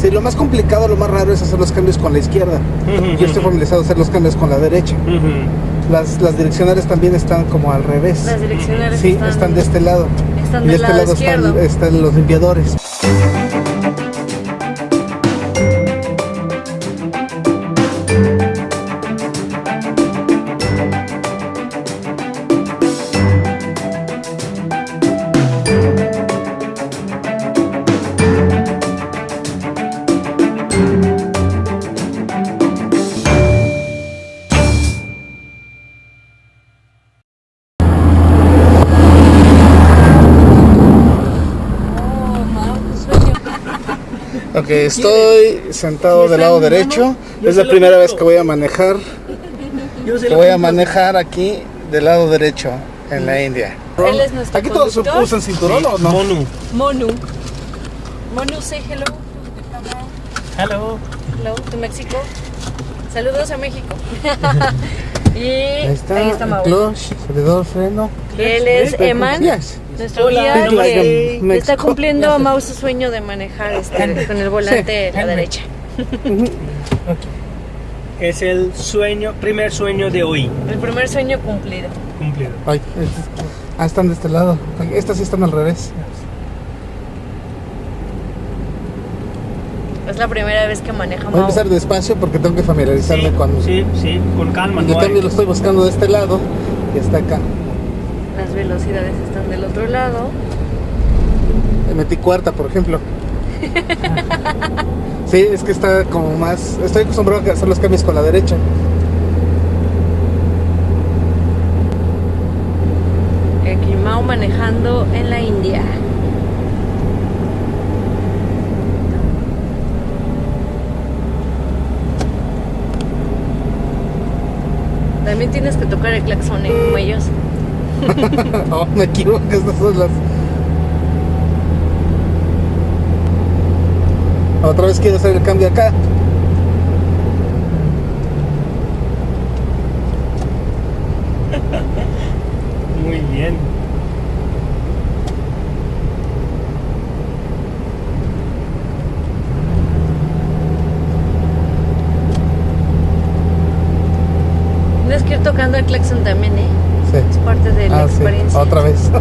Sí, lo más complicado, lo más raro es hacer los cambios con la izquierda. Yo estoy familiarizado a hacer los cambios con la derecha. Las, las direccionales también están como al revés. Las direccionales Sí, están, están de este lado. están y de este lado están, están los limpiadores. Estoy sentado ¿Y del lado derecho. Es la primera vez que voy a manejar. Que voy a manejar aquí del lado derecho en la India. Él es nuestro ¿Aquí todos usan cinturón o no? Monu. Monu. Monu, say hello. Hello. Hello to México. Saludos a México. y Ahí está, ahí está el Mau. clutch, acelerador, freno. Y él es Eman, Yes. Nuestro guía que está cumpliendo a Mau su sueño de manejar este, con el volante Sí. a la derecha. Es el sueño, primer sueño de hoy. El primer sueño cumplido. Cumplido. Ay, ah, están de este lado. Estas sí están al revés. Es la primera vez que maneja Voy a empezar despacio porque tengo que familiarizarme Sí, con. sí, sí, con calma. Yo no hay- también lo estoy buscando de este lado y está acá. Las velocidades están del otro lado. Le metí cuarta, por ejemplo. Sí, es que está como más. Estoy acostumbrado a hacer los cambios con la derecha. Aquí manejando en la India. También tienes que tocar el claxon ¿eh? como ellos. oh, me equivoco, estas son las. Otra vez quiero hacer el cambio acá. Muy bien. Tienes que ir tocando el claxon también, ¿eh? Sí. Es parte de la Ah, sí, experiencia. Otra vez.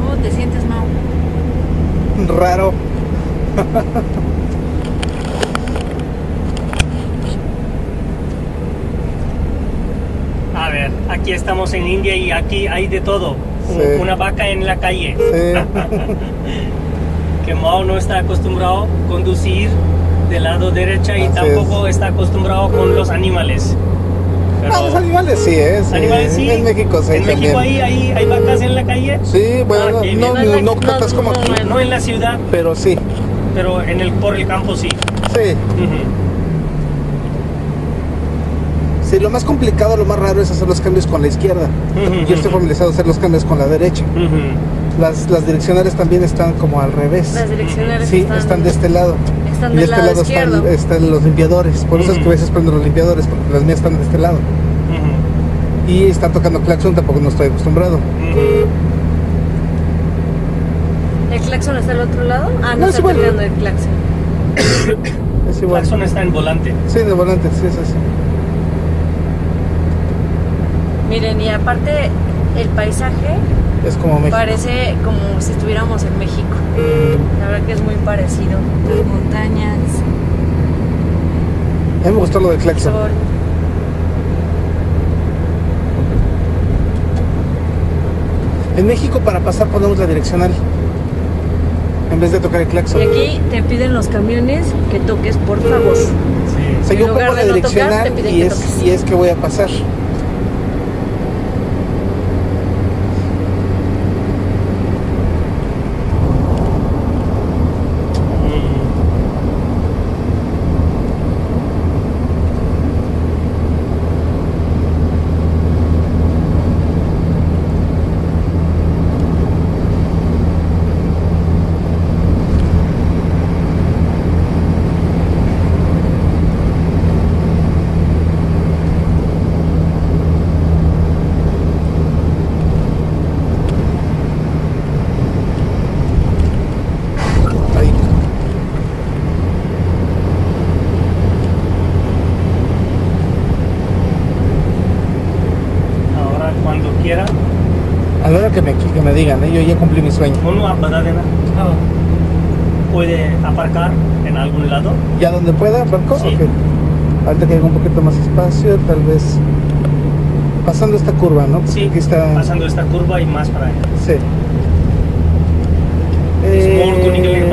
¿Cómo te sientes, Mau? Raro. A ver, aquí estamos en India y aquí hay de todo. Sí. Una vaca en la calle. Sí. Que Mao no está acostumbrado a conducir del lado derecha y Así tampoco está acostumbrado con los animales. Pero- Ah, los animales sí, ¿eh? Sí. animales sí. En México sí. En también. México hay, hay, hay vacas en la calle. Sí, bueno, Ah, no, no, no, tantas como aquí, no, No en la ciudad, pero sí. pero en el, por el campo sí. Sí. Ujú. Sí, lo más complicado, lo más raro es hacer los cambios con la izquierda. Yo estoy familiarizado a hacer los cambios con la derecha. Las, las direccionales también están como al revés. Las direccionales Sí, están, están de este lado. están Y de del este lado, lado están, están los limpiadores. Por eso es que a veces prendo los limpiadores, porque las mías están de este lado. Y están tocando claxon, tampoco no estoy acostumbrado. ¿El claxon está al otro lado? Ah, no, No, es está igual. tocando el claxon. Es igual. Claxon está en volante. Sí, de volante, sí, es así. Miren, y aparte el paisaje Es como México. parece como si estuviéramos en México. La verdad que es muy parecido. Las montañas, A mí me gustó lo del el claxon. En México para pasar ponemos la direccional. En vez de tocar el claxon. Y aquí te piden los camiones que toques, por favor. Sí. O sea, en yo pongo la no direccional es, y es que voy a pasar. quiera. A que me, digan, ¿eh? yo ya cumplí mi sueño. Puede aparcar en algún lado. ¿Ya donde pueda, aparco? Sí. Okay. Ahorita que haya un poquito más espacio, tal vez pasando esta curva, ¿no? Sí, está... pasando esta curva y más para allá. Sí. Eh...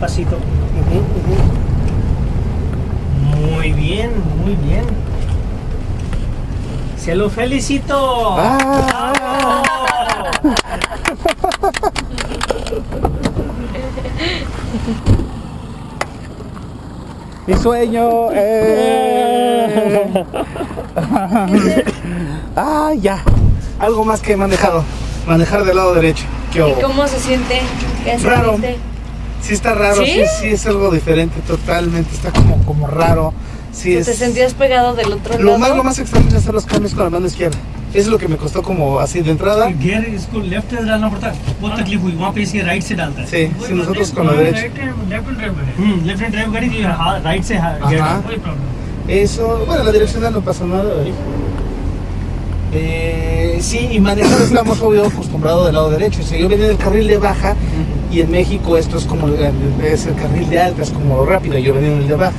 despacito. Muy bien, muy bien. Se lo felicito. Ah. ¡Bravo! Mi sueño. eh. ah, ya. Algo más que he manejado. Manejar del lado derecho. ¿Qué ¿Y cómo se siente? ¿Qué se Raro. siente? Sí está raro, ¿Sí? ¿Sí? sí, es algo diferente totalmente, está como, como raro. Sí, es... ¿Te sentías pegado del otro Lo lado? más, lo más extraño es hacer los cambios con la mano izquierda. Es lo que me costó como así de entrada. Gear इसको लेफ्ट से डालना पड़ता है बहुत तकलीफ हुई वहाँ पे इसे राइट से डालता है Sí, sí, nosotros con la derecha. हम्म लेफ्ट हैंड ड्राइव गाड़ी जी हाँ राइट से हाँ, गियर Ajá. कोई problem Eso, bueno, la direccional no pasa nada. ¿eh? Eh, sí, y manejar estamos obvio acostumbrado del lado derecho. Si yo venía del carril de baja y en México esto es como el- es el carril de alta, es como rápido, yo venía en el de baja.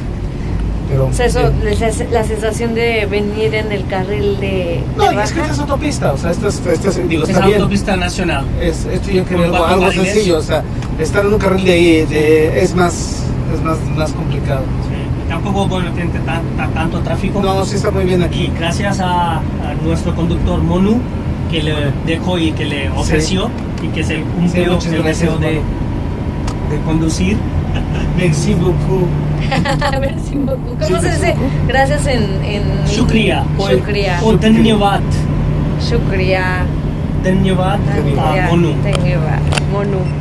Pero, O sea, eso, eh, la sensación de venir en el carril de, no, de y es que esta es autopista, o sea, esta es, esta es- digo, es está bien. autopista nacional Es, esto yo Con algo, algo sencillo, o sea, estar en un carril de ahí de- es más es más, más complicado. Sí, tampoco tan, tan- tanto tráfico No, sí está muy bien aquí. y gracias a, a nuestro conductor Monu que le dejó y que le ofreció y que se cumplió sí, el deseo de, de conducir. Merci beaucoup. Merci beaucoup. ¿Cómo se dice? Gracias en... en Shukriya. Shukriya. O Dhanyavad. Shukriya. Dhanyavad. Dhanyavad. Monu. Dhanyavad. Monu.